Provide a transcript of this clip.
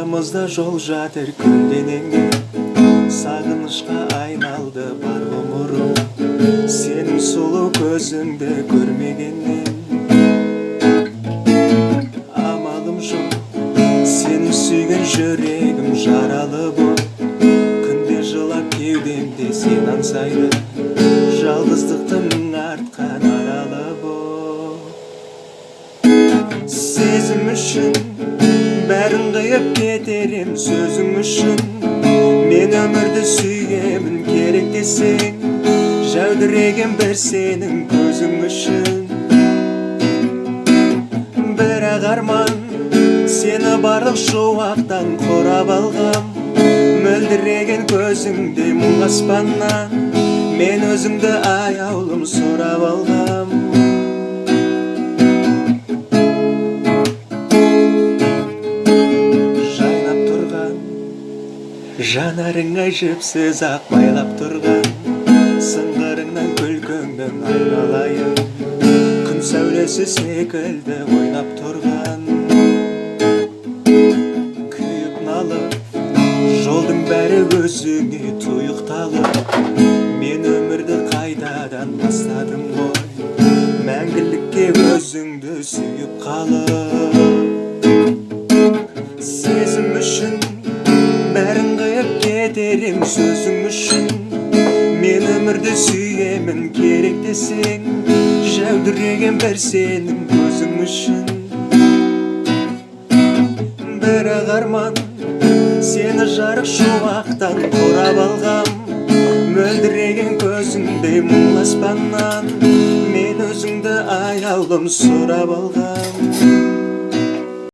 жолубузда жол жатыр көлденеңде сагынычка айналды бар ғұмырым сенің сұлу көзіңді көрмегеннен амалым жоқ сені сүйген жүрегім жаралы боп күнде жылап кеудемде сен аңсайды жалғыздықтың артқан аралы боп сезім үшін бәрін қиып кетерем сөзің үшін мен өмірді сүйемін керек десең жәудіреген бір сенің көзің үшін бірақ арман сені барлық шуақтан қорап алғам мөлдіреген көзіңде мұң аспаннан мен өзіңді аяулым сұрап алғам жанарыңа жіпсіз ақ байлап тұрған сыңғырыңнан күлкіңнің айналайын. Күн сәулесі секілді ойнап тұрған. Күйіп налып жолдың бәрі өзіңе тұйықталып. Мен өмірді қайтадан бастадым ғой. Мәңгілікке өзіңді сүйіп қалып. Кетерем сөзің үшін мен өмірді сүйемін керек десең жәудіреген бір сенің көзің үшін бірақ арман сені жарық шуақтан қорап алғам мөлдіреген көзіңде мұң аспаннан мен өзіңді аяулым сұрап алғам